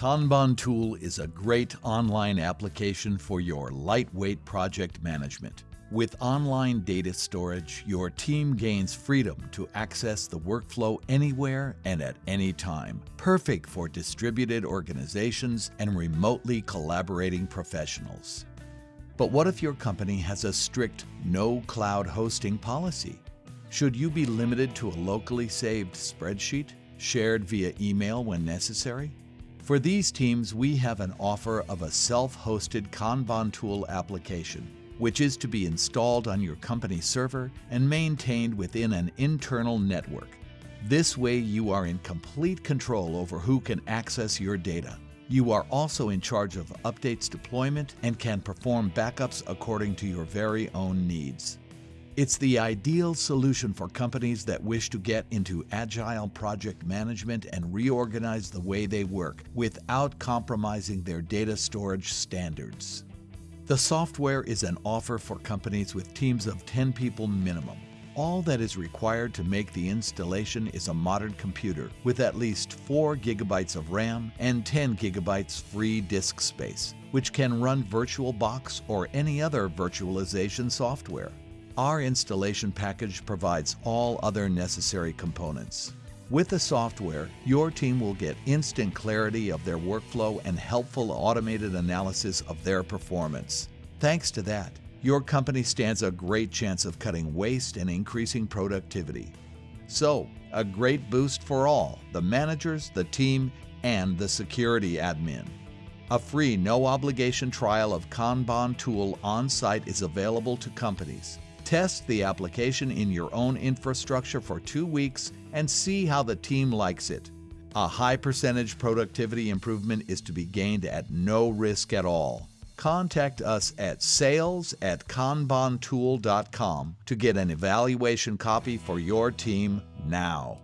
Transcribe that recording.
Kanban Tool is a great online application for your lightweight project management. With online data storage, your team gains freedom to access the workflow anywhere and at any time, perfect for distributed organizations and remotely collaborating professionals. But what if your company has a strict no cloud hosting policy? Should you be limited to a locally saved spreadsheet, shared via email when necessary? For these teams, we have an offer of a self-hosted Kanban tool application which is to be installed on your company server and maintained within an internal network. This way you are in complete control over who can access your data. You are also in charge of updates deployment and can perform backups according to your very own needs. It's the ideal solution for companies that wish to get into agile project management and reorganize the way they work without compromising their data storage standards. The software is an offer for companies with teams of 10 people minimum. All that is required to make the installation is a modern computer with at least 4 gigabytes of RAM and 10 gigabytes free disk space, which can run VirtualBox or any other virtualization software. Our installation package provides all other necessary components. With the software, your team will get instant clarity of their workflow and helpful automated analysis of their performance. Thanks to that, your company stands a great chance of cutting waste and increasing productivity. So, a great boost for all the managers, the team, and the security admin. A free no obligation trial of Kanban tool on site is available to companies. Test the application in your own infrastructure for two weeks and see how the team likes it. A high percentage productivity improvement is to be gained at no risk at all. Contact us at sales at kanbantool.com to get an evaluation copy for your team now.